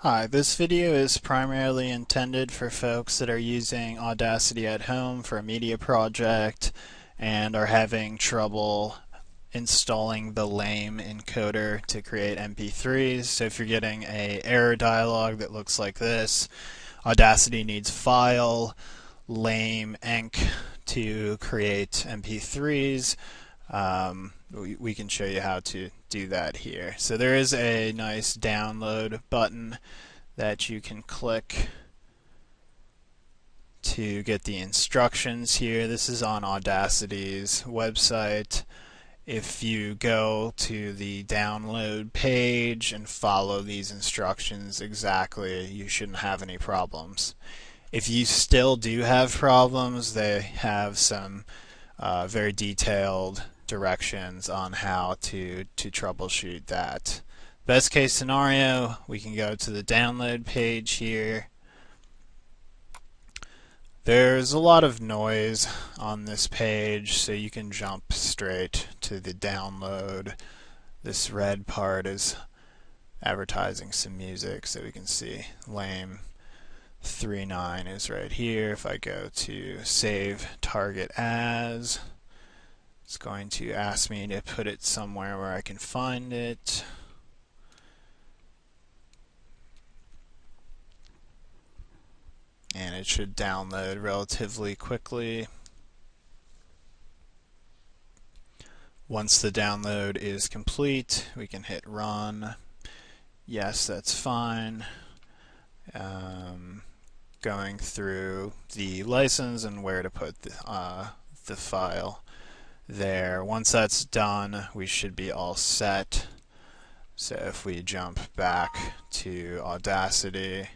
Hi, this video is primarily intended for folks that are using Audacity at home for a media project and are having trouble installing the lame encoder to create MP3s. So if you're getting a error dialog that looks like this, Audacity needs file, lame enc to create MP3s. Um, we, we can show you how to do that here. So there is a nice download button that you can click to get the instructions here. This is on Audacity's website. If you go to the download page and follow these instructions exactly, you shouldn't have any problems. If you still do have problems, they have some uh, very detailed directions on how to, to troubleshoot that. Best case scenario, we can go to the download page here. There's a lot of noise on this page, so you can jump straight to the download. This red part is advertising some music, so we can see lame 39 is right here. If I go to save target as, it's going to ask me to put it somewhere where I can find it. And it should download relatively quickly. Once the download is complete, we can hit run. Yes, that's fine. Um, going through the license and where to put the, uh, the file there. Once that's done, we should be all set. So if we jump back to Audacity,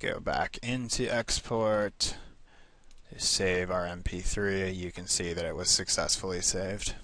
go back into export, save our MP3, you can see that it was successfully saved.